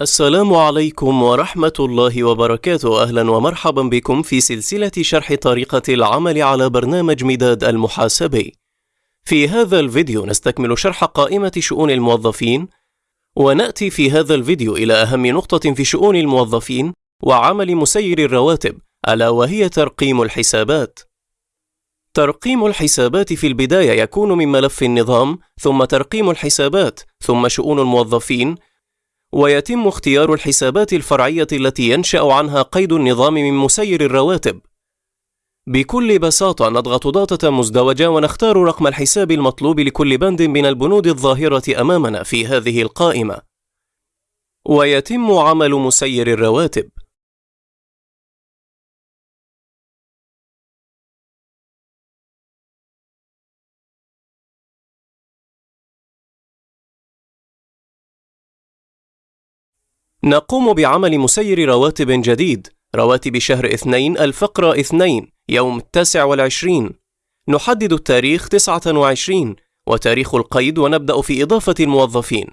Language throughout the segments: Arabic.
السلام عليكم ورحمة الله وبركاته. أهلا ومرحبا بكم في سلسلة شرح طريقة العمل على برنامج مداد المحاسبي. في هذا الفيديو نستكمل شرح قائمة شؤون الموظفين ونأتي في هذا الفيديو إلى أهم نقطة في شؤون الموظفين وعمل مسير الرواتب ألا وهي ترقيم الحسابات. ترقيم الحسابات في البداية يكون من ملف النظام ثم ترقيم الحسابات ثم شؤون الموظفين ويتم اختيار الحسابات الفرعية التي ينشأ عنها قيد النظام من مسير الرواتب. بكل بساطة نضغط ضغطة مزدوجة ونختار رقم الحساب المطلوب لكل بند من البنود الظاهرة أمامنا في هذه القائمة. ويتم عمل مسير الرواتب. نقوم بعمل مسير رواتب جديد رواتب شهر اثنين الفقرة اثنين يوم التاسع والعشرين. نحدد التاريخ تسعة وعشرين وتاريخ القيد ونبدأ في إضافة الموظفين.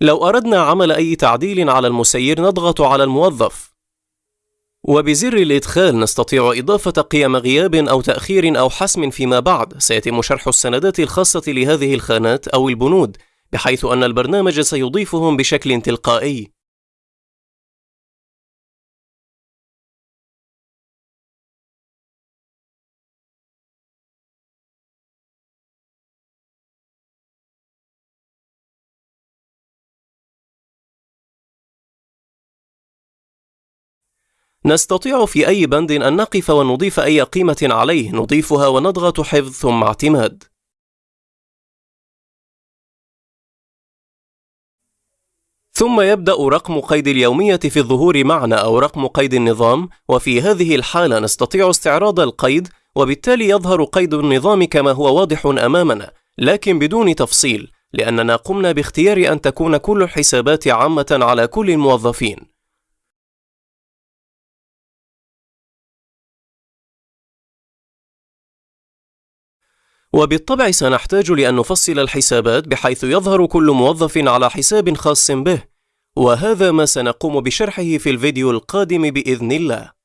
لو أردنا عمل أي تعديل على المسير نضغط على الموظف. وبزر الإدخال نستطيع إضافة قيم غياب أو تأخير أو حسم فيما بعد. سيتم شرح السندات الخاصة لهذه الخانات أو البنود بحيث أن البرنامج سيضيفهم بشكل تلقائي. نستطيع في أي بند أن نقف ونضيف أي قيمة عليه نضيفها ونضغط حفظ ثم اعتماد. ثم يبدأ رقم قيد اليومية في الظهور معنا أو رقم قيد النظام وفي هذه الحالة نستطيع استعراض القيد وبالتالي يظهر قيد النظام كما هو واضح أمامنا لكن بدون تفصيل لأننا قمنا باختيار أن تكون كل الحسابات عامة على كل الموظفين. وبالطبع سنحتاج لأن نفصل الحسابات بحيث يظهر كل موظف على حساب خاص به وهذا ما سنقوم بشرحه في الفيديو القادم بإذن الله.